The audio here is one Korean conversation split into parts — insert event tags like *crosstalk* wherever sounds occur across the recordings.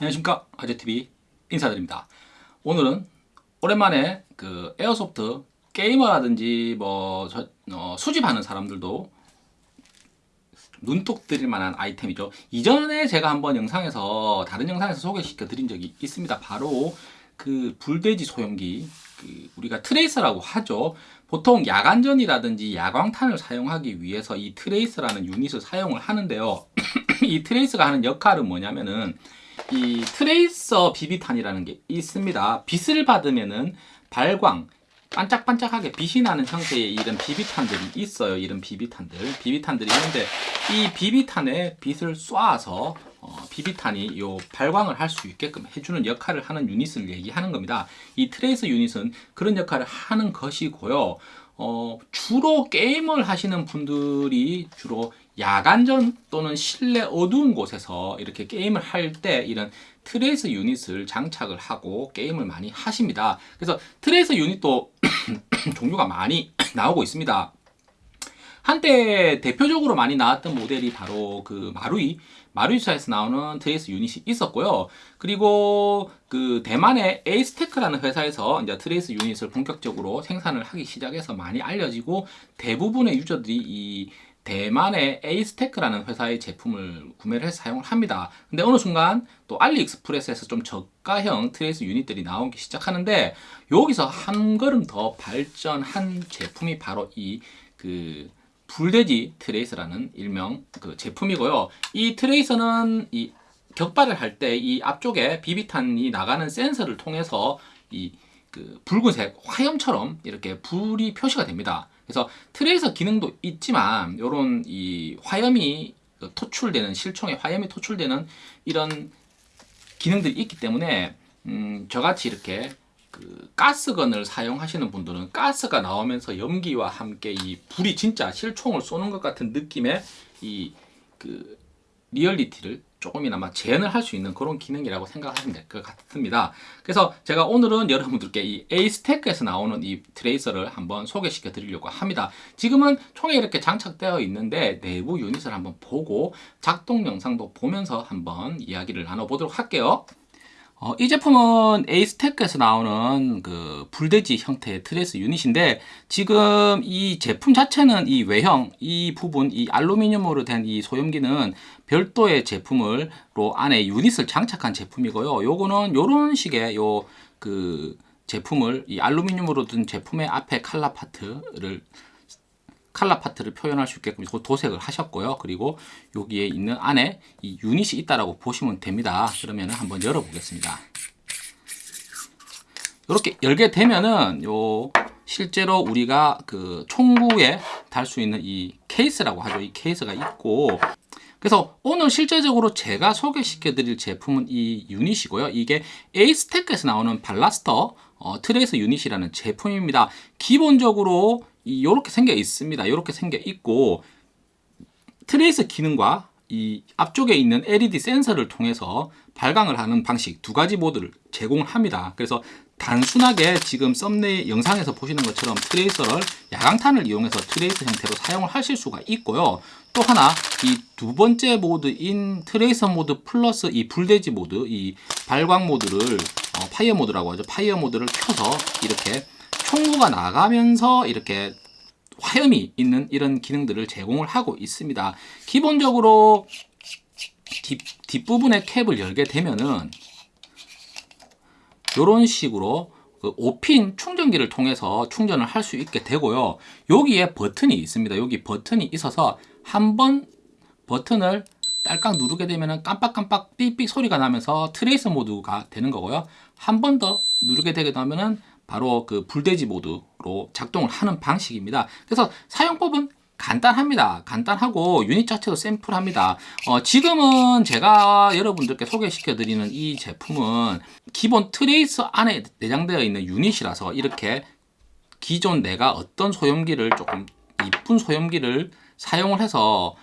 안녕하십니까. 아재TV 인사드립니다. 오늘은 오랜만에 그 airsoft 게이머라든지 뭐 저, 어, 수집하는 사람들도 눈독 들일 만한 아이템이죠. 이전에 제가 한번 영상에서 다른 영상에서 소개시켜 드린 적이 있습니다. 바로 그 불돼지 소염기 그 우리가 tracer라고 하죠. 보통 야간전이라든지 야광탄을 사용하기 위해서 이 tracer라는 유닛을 사용을 하는데요. *clears throat* 이 트레이서가 하는 역할은 뭐냐면은 이 트레이서 비비탄이라는 게 있습니다. 빛을 받으면은 발광, 반짝반짝하게 빛이 나는 형태의 이런 비비탄들이 있어요. 이런 비비탄들. 비비탄들이 있는데 이 비비탄에 빛을 쏴서 어, 비비탄이 요 발광을 할 수 있게끔 해주는 역할을 하는 유닛을 얘기하는 겁니다. 이 트레이서 유닛은 그런 역할을 하는 것이고요. 어, 주로 게임을 하시는 분들이 주로 야간전 또는 실내 어두운 곳에서 이렇게 게임을 할 때 이런 tracer 유닛을 장착을 하고 게임을 많이 하십니다. 그래서 tracer 유닛도 *clears throat* 종류가 많이 *clears throat* 나오고 있습니다. 한때 대표적으로 많이 나왔던 모델이 바로 그 마루이 마루이사에서 나오는 trace 유닛이 있었고요. 그리고 그 대만의 에이스테크라는 회사에서 이제 trace 유닛을 본격적으로 생산을 하기 시작해서 많이 알려지고 대부분의 유저들이 이 대만의 에이스테크라는 회사의 제품을 구매를 해서 사용을 합니다. 근데 어느 순간 또 알리익스프레스에서 좀 저가형 trace 유닛들이 나오기 시작하는데 여기서 한 걸음 더 발전한 제품이 바로 이그 불돼지 tracer라는 일명 그 제품이고요. 이 tracer는 이 격발을 할 때 이 앞쪽에 비비탄이 나가는 센서를 통해서 이 그 붉은색 화염처럼 이렇게 불이 표시가 됩니다. 그래서 tracer 기능도 있지만 이런 이 화염이 토출되는 실총에 화염이 토출되는 이런 기능들이 있기 때문에 음, 저같이 이렇게 그 gas gun을 사용하시는 분들은 가스가 나오면서 연기와 함께 이 불이 진짜 실총을 쏘는 것 같은 느낌의 이 그 리얼리티를 조금이나마 재현을 할 수 있는 그런 기능이라고 생각하시면 될 것 같습니다. 그래서 제가 오늘은 여러분들께 이 에이스테크에서 나오는 이 tracer를 한번 소개시켜 드리려고 합니다. 지금은 총에 이렇게 장착되어 있는데 내부 유닛을 한번 보고 작동 영상도 보면서 한번 이야기를 나눠보도록 할게요. 어, 이 제품은 에이스테크에서 나오는 그 불돼지 형태의 trace 유닛인데 지금 이 제품 자체는 이 외형 이 부분 이 알루미늄으로 된 이 소염기는 별도의 제품을로 안에 유닛을 장착한 제품이고요. 요거는 요런 식의 요 그 제품을 이 알루미늄으로 든 제품의 앞에 칼라 파트를 칼라 파트를 표현할 수 있게끔 도색을 하셨고요. 그리고 여기에 있는 안에 이 유닛이 있다라고 보시면 됩니다. 그러면 한번 열어보겠습니다. 이렇게 열게 되면은 요 실제로 우리가 그 총구에 달 수 있는 이 케이스라고 하죠. 이 케이스가 있고 그래서 오늘 실제적으로 제가 소개시켜 드릴 제품은 이 유닛이고요. 이게 에이스테크에서 나오는 블라스터 어, trace 유닛이라는 제품입니다. 기본적으로 이렇게 생겨 있습니다. 이렇게 생겨 있고 trace 기능과 이 앞쪽에 있는 LED 센서를 통해서 발광을 하는 방식 두 가지 모드를 제공을 합니다. 그래서 단순하게 지금 썸네일 영상에서 보시는 것처럼 tracer를 야광탄을 이용해서 tracer 형태로 사용을 하실 수가 있고요. 또 하나 이 두 번째 모드인 tracer 모드 플러스 이 불돼지 모드 이 발광 모드를 어, fire 모드라고 하죠. fire 모드를 켜서 이렇게 총구가 나가면서 이렇게 화염이 있는 이런 기능들을 제공을 하고 있습니다. 기본적으로 뒷, 뒷부분의 캡을 열게 되면은 이런 식으로 그 5핀 충전기를 통해서 충전을 할 수 있게 되고요. 여기에 버튼이 있습니다. 여기 버튼이 있어서 한번 버튼을 딸깍 누르게 되면 깜빡깜빡 삑삑 소리가 나면서 트레이서 모드가 되는 거고요. 한 번 더 누르게 되게 되면 바로 그 불돼지 모드로 작동을 하는 방식입니다. 그래서 사용법은 간단합니다. 간단하고 유닛 자체도 샘플합니다. 어, 지금은 제가 여러분들께 소개시켜 드리는 이 제품은 기본 트레이서 안에 내장되어 있는 유닛이라서 이렇게 기존 내가 어떤 소염기를 조금 이쁜 소염기를 사용을 해서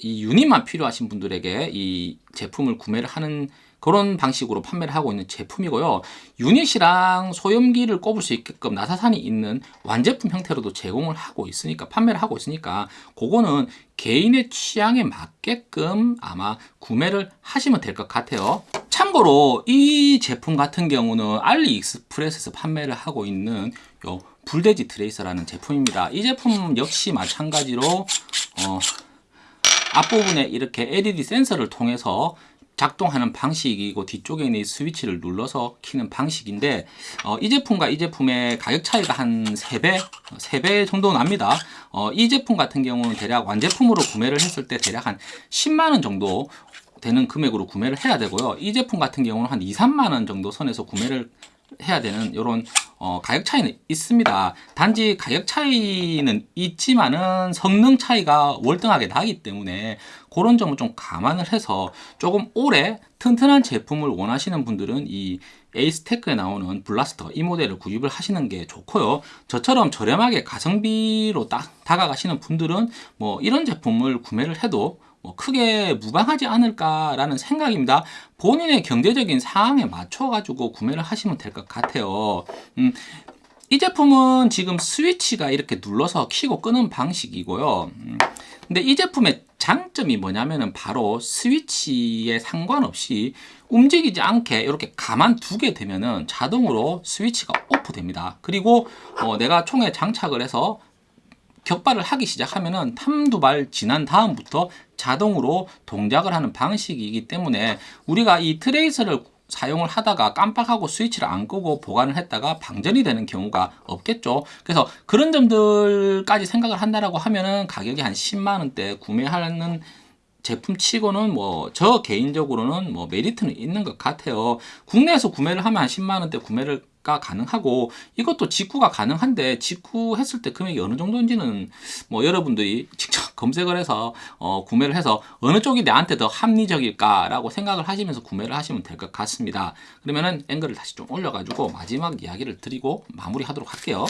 이 유닛만 필요하신 분들에게 이 제품을 구매를 하는 그런 방식으로 판매를 하고 있는 제품이고요. 유닛이랑 소염기를 꼽을 수 있게끔 나사산이 있는 완제품 형태로도 제공을 하고 있으니까 판매를 하고 있으니까 그거는 개인의 취향에 맞게끔 아마 구매를 하시면 될 것 같아요. 참고로 이 제품 같은 경우는 알리익스프레스에서 판매를 하고 있는 요 불돼지 트레이서라는 제품입니다. 이 제품 역시 마찬가지로 어, 앞부분에 이렇게 LED 센서를 통해서 작동하는 방식이고 뒤쪽에 있는 이 스위치를 눌러서 키는 방식인데 어, 이 제품과 이 제품의 가격 차이가 한 3배, 3배 정도 납니다. 어, 이 제품 같은 경우는 대략 완제품으로 구매를 했을 때 대략 한 10만원 정도 되는 금액으로 구매를 해야 되고요. 이 제품 같은 경우는 한 2, 3만원 정도 선에서 구매를 해야 되는 이런 어, 가격 차이는 있습니다. 단지 가격 차이는 있지만은 성능 차이가 월등하게 나기 때문에 그런 점을 좀 감안을 해서 조금 오래 튼튼한 제품을 원하시는 분들은 이 에이스테크에 나오는 블라스터 이 모델을 구입을 하시는 게 좋고요. 저처럼 저렴하게 가성비로 딱 다가가시는 분들은 뭐 이런 제품을 구매를 해도 뭐 크게 무방하지 않을까라는 생각입니다. 본인의 경제적인 상황에 맞춰 가지고 구매를 하시면 될 것 같아요. 음, 이 제품은 지금 스위치가 이렇게 눌러서 키고 끄는 방식이고요. 음, 근데 이 제품의 장점이 뭐냐면은 바로 스위치에 상관없이 움직이지 않게 이렇게 가만 두게 되면은 자동으로 스위치가 오프 됩니다. 그리고 어, 내가 총에 장착을 해서 격발을 하기 시작하면은 한두 발 지난 다음부터 자동으로 동작을 하는 방식이기 때문에 우리가 이 트레이서를 사용을 하다가 깜빡하고 스위치를 안 끄고 보관을 했다가 방전이 되는 경우가 없겠죠. 그래서 그런 점들까지 생각을 한다라고 하면은 가격이 한 10만 원대 구매하는 제품 치고는 뭐 저 개인적으로는 뭐 메리트는 있는 것 같아요. 국내에서 구매를 하면 한 10만 원대 구매를 가 가능하고 이것도 직구가 가능한데 직구했을 때 금액이 어느 정도인지는 뭐 여러분들이 *laughs* 직접 검색을 해서 어, 구매를 해서 어느 쪽이 나한테 더 합리적일까라고 생각을 하시면서 구매를 하시면 될 것 같습니다. 그러면은 앵글을 다시 좀 올려가지고 마지막 이야기를 드리고 마무리하도록 할게요.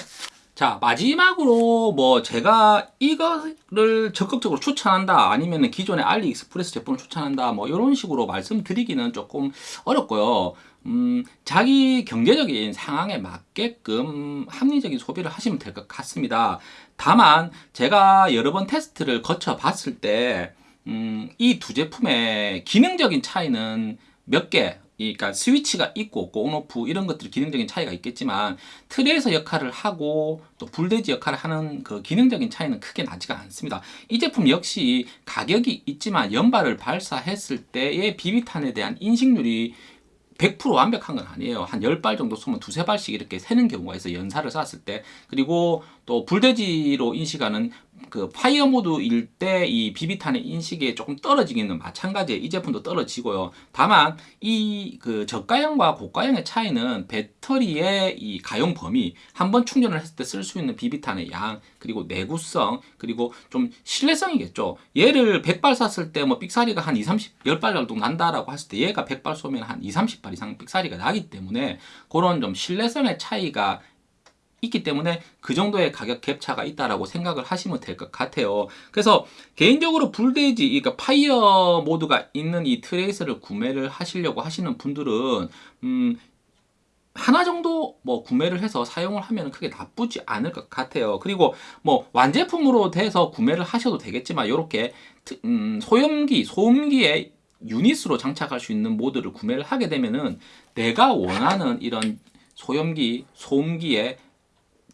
자 마지막으로 뭐 제가 이거를 적극적으로 추천한다 아니면 기존의 알리익스프레스 제품을 추천한다 뭐 이런 식으로 말씀드리기는 조금 어렵고요. 음, 자기 경제적인 상황에 맞게끔 합리적인 소비를 하시면 될 것 같습니다. 다만 제가 여러 번 테스트를 거쳐 봤을 때 음, 이 두 제품의 기능적인 차이는 몇개 그러니까 스위치가 있고 없고 온오프 이런 것들 기능적인 차이가 있겠지만 트레이서 역할을 하고 또 불돼지 역할을 하는 그 기능적인 차이는 크게 나지가 않습니다. 이 제품 역시 가격이 있지만 연발을 발사했을 때의 비비탄에 대한 인식률이 100% 완벽한 건 아니에요. 한 10발 정도 쏘면 두세 발씩 이렇게 새는 경우가 있어요. 연사를 쐈을 때. 그리고 또 불돼지로 인식하는 그 fire 모드일 때 이 비비탄의 인식이 조금 떨어지기는 마찬가지예요. 이 제품도 떨어지고요. 다만 이 그 저가형과 고가형의 차이는 배터리의 이 가용 범위, 한 번 충전을 했을 때 쓸 수 있는 비비탄의 양, 그리고 내구성, 그리고 좀 신뢰성이겠죠. 얘를 100발 쐈을 때 뭐 삑사리가 한 2, 30, 10발 정도 난다라고 했을 때 얘가 100발 쏘면 한 2, 30발 이상 삑사리가 나기 때문에 그런 좀 신뢰성의 차이가 있기 때문에 그 정도의 가격 갭차가 있다라고 생각을 하시면 될 것 같아요. 그래서 개인적으로 불돼지, 그러니까 fire 모드가 있는 이 tracer를 구매를 하시려고 하시는 분들은 음, 하나 정도 뭐 구매를 해서 사용을 하면 크게 나쁘지 않을 것 같아요. 그리고 뭐 완제품으로 돼서 구매를 하셔도 되겠지만 이렇게 음, 소염기, 소음기에 유닛으로 장착할 수 있는 모드를 구매를 하게 되면은 내가 원하는 이런 소염기, 소음기에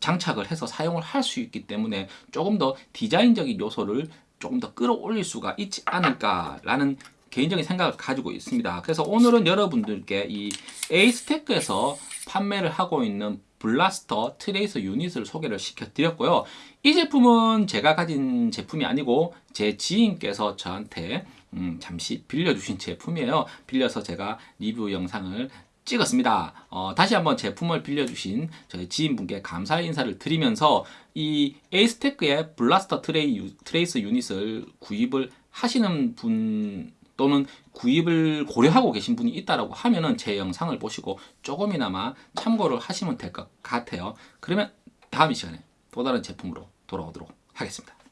장착을 해서 사용을 할 수 있기 때문에 조금 더 디자인적인 요소를 조금 더 끌어올릴 수가 있지 않을까라는 개인적인 생각을 가지고 있습니다. 그래서 오늘은 여러분들께 이 에이스테크에서 판매를 하고 있는 블라스터 트레이서 유닛을 소개를 시켜드렸고요. 이 제품은 제가 가진 제품이 아니고 제 지인께서 저한테 음, 잠시 빌려주신 제품이에요. 빌려서 제가 리뷰 영상을 찍었습니다. 어, 다시 한번 제품을 빌려주신 저희 지인분께 감사의 인사를 드리면서 이 에이스테크의 블라스터 트레이, trace 유닛을 구입을 하시는 분 또는 구입을 고려하고 계신 분이 있다라고 하면은 제 영상을 보시고 조금이나마 참고를 하시면 될 것 같아요. 그러면 다음 이 시간에 또 다른 제품으로 돌아오도록 하겠습니다.